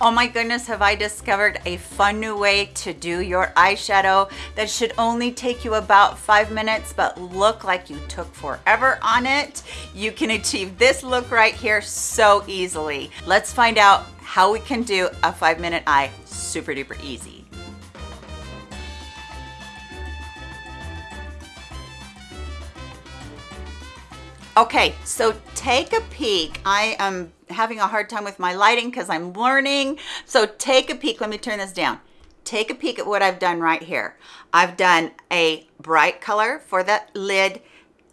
Oh my goodness, have I discovered a fun new way to do your eyeshadow that should only take you about five minutes, but look like you took forever on it. You can achieve this look right here so easily. Let's find out how we can do a five minute eye super duper easy. Okay, so take a peek. I am having a hard time with my lighting because I'm learning. So take a peek. Let me turn this down. Take a peek at what I've done right here. I've done a bright color for the lid,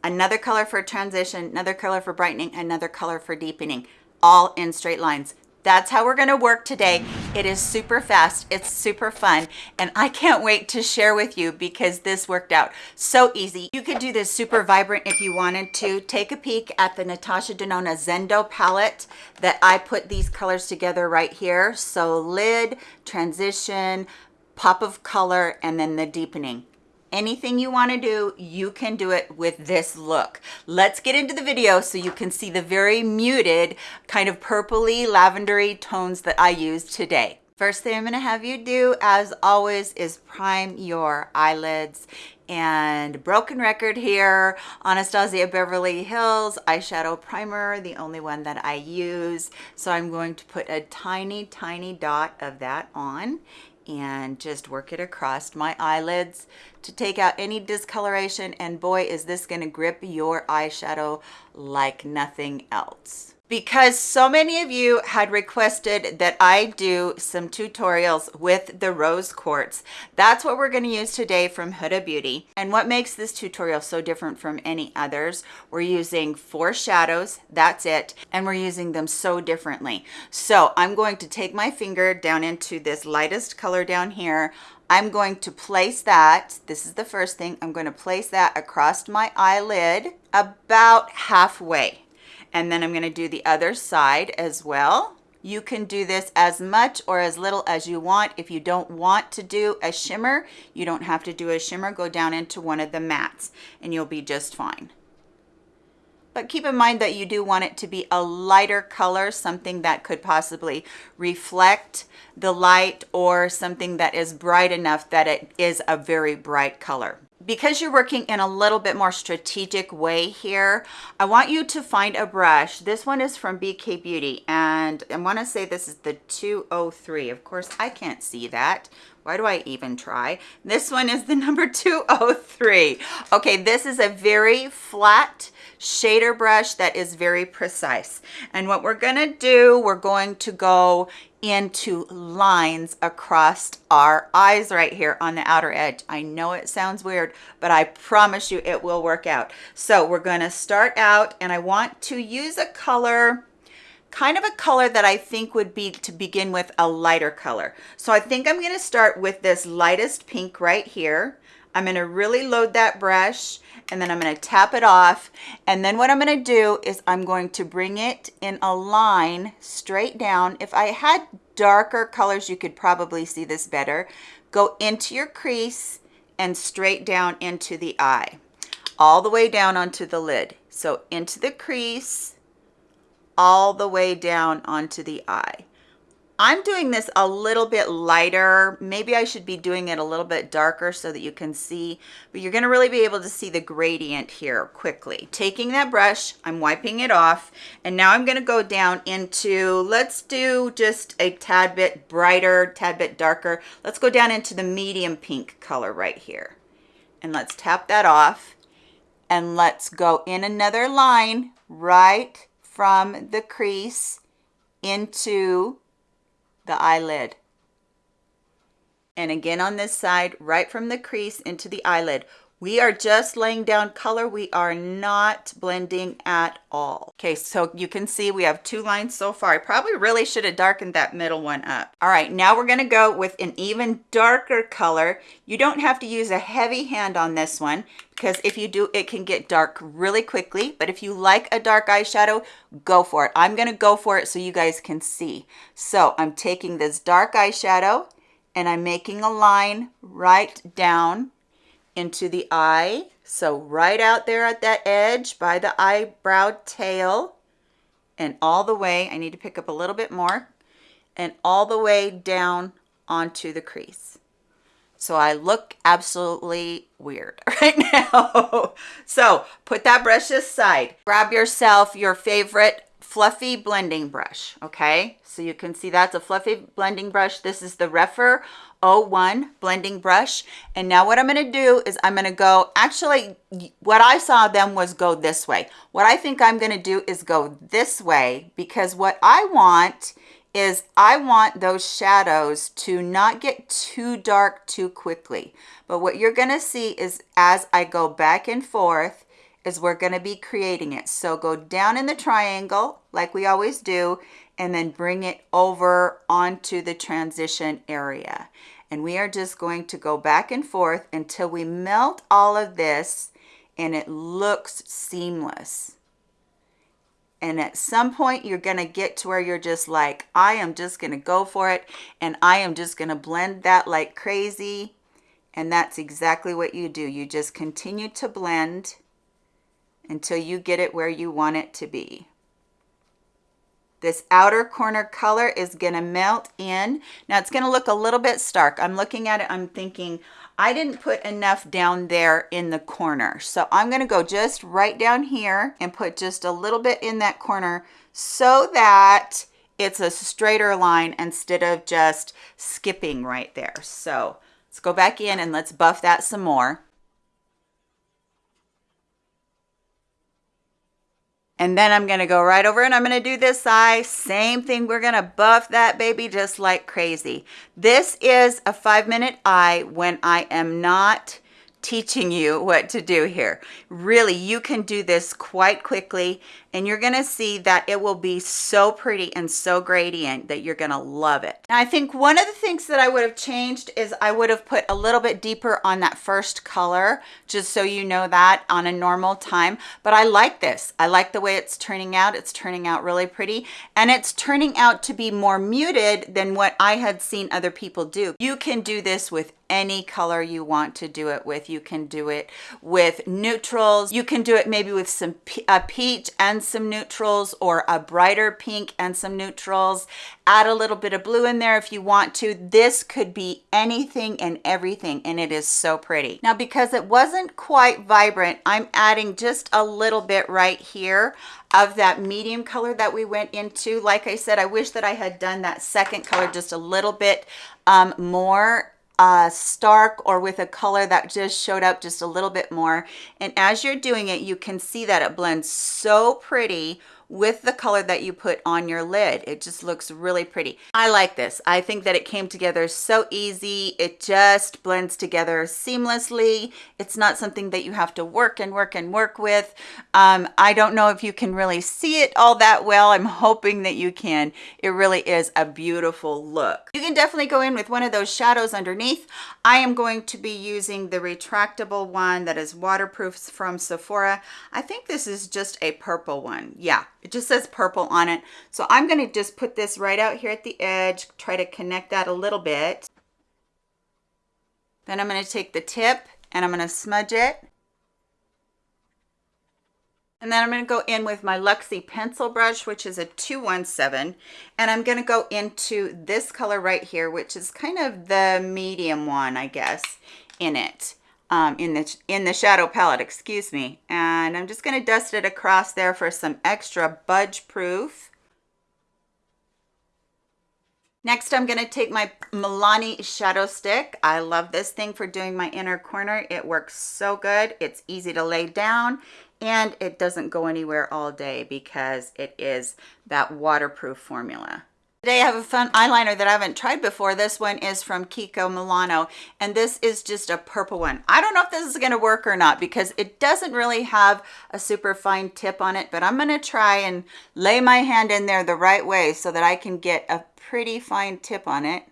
another color for transition, another color for brightening, another color for deepening, all in straight lines that's how we're to work today. It is super fast. It's super fun. And I can't wait to share with you because this worked out so easy. You could do this super vibrant if you wanted to. Take a peek at the Natasha Denona Zendo palette that I put these colors together right here. So lid, transition, pop of color, and then the deepening anything you want to do you can do it with this look. Let's get into the video so you can see the very muted kind of purpley lavendery tones that i use today. First thing i'm going to have you do as always is prime your eyelids and broken record here. Anastasia beverly hills eyeshadow primer the only one that i use. So i'm going to put a tiny tiny dot of that on and just work it across my eyelids to take out any discoloration and boy is this going to grip your eyeshadow like nothing else because so many of you had requested that I do some tutorials with the rose quartz. That's what we're going to use today from Huda Beauty. And what makes this tutorial so different from any others, we're using four shadows, that's it, and we're using them so differently. So I'm going to take my finger down into this lightest color down here. I'm going to place that, this is the first thing, I'm going to place that across my eyelid about halfway and then I'm going to do the other side as well. You can do this as much or as little as you want. If you don't want to do a shimmer, you don't have to do a shimmer. Go down into one of the mattes and you'll be just fine. But keep in mind that you do want it to be a lighter color, something that could possibly reflect the light or something that is bright enough that it is a very bright color because you're working in a little bit more strategic way here, I want you to find a brush. This one is from BK Beauty, and I want to say this is the 203. Of course, I can't see that. Why do I even try? This one is the number 203. Okay, this is a very flat shader brush that is very precise. And what we're gonna do, we're going to go into lines across our eyes right here on the outer edge. I know it sounds weird, but I promise you it will work out. So we're gonna start out and I want to use a color kind of a color that I think would be to begin with a lighter color. So I think I'm going to start with this lightest pink right here. I'm going to really load that brush and then I'm going to tap it off. And then what I'm going to do is I'm going to bring it in a line straight down. If I had darker colors, you could probably see this better. Go into your crease and straight down into the eye, all the way down onto the lid. So into the crease, all the way down onto the eye. I'm doing this a little bit lighter. Maybe I should be doing it a little bit darker so that you can see, but you're gonna really be able to see the gradient here quickly. Taking that brush, I'm wiping it off, and now I'm gonna go down into, let's do just a tad bit brighter, tad bit darker. Let's go down into the medium pink color right here. And let's tap that off, and let's go in another line right from the crease into the eyelid. And again on this side, right from the crease into the eyelid. We are just laying down color. We are not blending at all. Okay, so you can see we have two lines so far. I probably really should have darkened that middle one up. All right, now we're gonna go with an even darker color. You don't have to use a heavy hand on this one because if you do, it can get dark really quickly. But if you like a dark eyeshadow, go for it. I'm gonna go for it so you guys can see. So I'm taking this dark eyeshadow and I'm making a line right down into the eye. So right out there at that edge by the eyebrow tail and all the way, I need to pick up a little bit more, and all the way down onto the crease. So I look absolutely weird right now. so put that brush aside. Grab yourself your favorite fluffy blending brush, okay? So you can see that's a fluffy blending brush. This is the Rephr 01 blending brush. And now what I'm gonna do is I'm gonna go, actually, what I saw them was go this way. What I think I'm gonna do is go this way because what I want is I want those shadows to not get too dark too quickly. But what you're gonna see is as I go back and forth, is we're gonna be creating it. So go down in the triangle like we always do, and then bring it over onto the transition area. And we are just going to go back and forth until we melt all of this and it looks seamless. And at some point, you're going to get to where you're just like, I am just going to go for it. And I am just going to blend that like crazy. And that's exactly what you do. You just continue to blend until you get it where you want it to be. This outer corner color is going to melt in. Now it's going to look a little bit stark. I'm looking at it, I'm thinking, I didn't put enough down there in the corner. So I'm gonna go just right down here and put just a little bit in that corner so that it's a straighter line instead of just skipping right there. So let's go back in and let's buff that some more. And then I'm gonna go right over and I'm gonna do this eye. Same thing, we're gonna buff that baby just like crazy. This is a five minute eye when I am not teaching you what to do here. Really, you can do this quite quickly and you're gonna see that it will be so pretty and so gradient that you're gonna love it. Now, I think one of the things that I would have changed is I would have put a little bit deeper on that first color, just so you know that on a normal time. But I like this. I like the way it's turning out. It's turning out really pretty and it's turning out to be more muted than what I had seen other people do. You can do this with any color you want to do it with. You can do it with neutrals. You can do it maybe with some a peach and some neutrals or a brighter pink and some neutrals. Add a little bit of blue in there if you want to. This could be anything and everything and it is so pretty. Now because it wasn't quite vibrant, I'm adding just a little bit right here of that medium color that we went into. Like I said, I wish that I had done that second color just a little bit um, more uh, stark or with a color that just showed up just a little bit more. And as you're doing it, you can see that it blends so pretty with the color that you put on your lid. It just looks really pretty. I like this. I think that it came together so easy. It just blends together seamlessly. It's not something that you have to work and work and work with. Um, I don't know if you can really see it all that well. I'm hoping that you can. It really is a beautiful look. You can definitely go in with one of those shadows underneath. I am going to be using the retractable one that is waterproof from Sephora. I think this is just a purple one. Yeah, it just says purple on it. So I'm going to just put this right out here at the edge, try to connect that a little bit. Then I'm going to take the tip and I'm going to smudge it. And then I'm going to go in with my Luxie pencil brush, which is a 217. And I'm going to go into this color right here, which is kind of the medium one, I guess, in it um, in the in the shadow palette, excuse me. And I'm just going to dust it across there for some extra budge proof. Next, I'm going to take my Milani shadow stick. I love this thing for doing my inner corner. It works so good. It's easy to lay down and it doesn't go anywhere all day because it is that waterproof formula. Today I have a fun eyeliner that I haven't tried before. This one is from Kiko Milano and this is just a purple one. I don't know if this is going to work or not because it doesn't really have a super fine tip on it, but I'm going to try and lay my hand in there the right way so that I can get a pretty fine tip on it.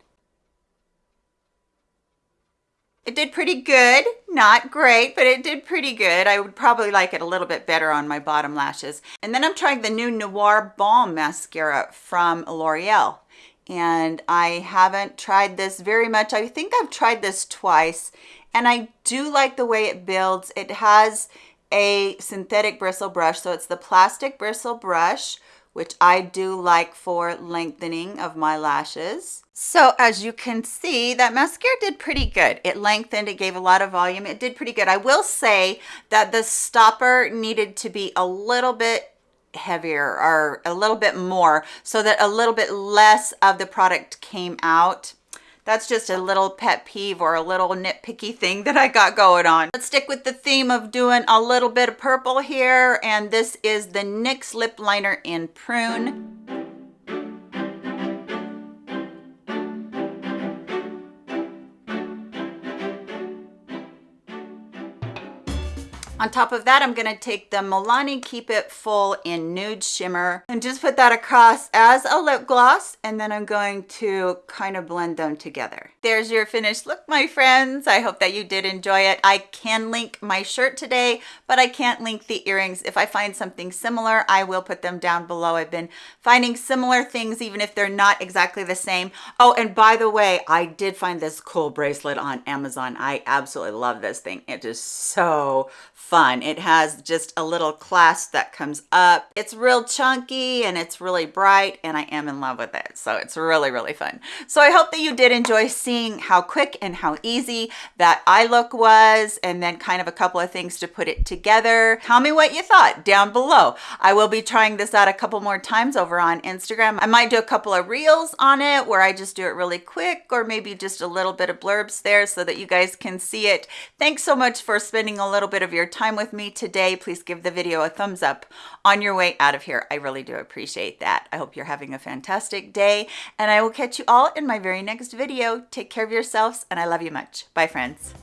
It did pretty good, not great, but it did pretty good. I would probably like it a little bit better on my bottom lashes. And then I'm trying the new Noir Balm Mascara from L'Oreal. And I haven't tried this very much. I think I've tried this twice and I do like the way it builds. It has a synthetic bristle brush. So it's the plastic bristle brush which I do like for lengthening of my lashes. So as you can see, that mascara did pretty good. It lengthened, it gave a lot of volume. It did pretty good. I will say that the stopper needed to be a little bit heavier or a little bit more so that a little bit less of the product came out that's just a little pet peeve or a little nitpicky thing that I got going on. Let's stick with the theme of doing a little bit of purple here. And this is the NYX lip liner in Prune. On top of that, I'm gonna take the Milani Keep It Full in Nude Shimmer and just put that across as a lip gloss. And then I'm going to kind of blend them together. There's your finished look, my friends. I hope that you did enjoy it. I can link my shirt today, but I can't link the earrings. If I find something similar, I will put them down below. I've been finding similar things, even if they're not exactly the same. Oh, and by the way, I did find this cool bracelet on Amazon. I absolutely love this thing. It is so fun. It has just a little clasp that comes up. It's real chunky and it's really bright and I am in love with it. So it's really, really fun. So I hope that you did enjoy seeing how quick and how easy that eye look was and then kind of a couple of things to put it together. Tell me what you thought down below. I will be trying this out a couple more times over on Instagram. I might do a couple of reels on it where I just do it really quick or maybe just a little bit of blurbs there so that you guys can see it. Thanks so much for spending a little bit of your time time with me today, please give the video a thumbs up on your way out of here. I really do appreciate that. I hope you're having a fantastic day and I will catch you all in my very next video. Take care of yourselves and I love you much. Bye friends.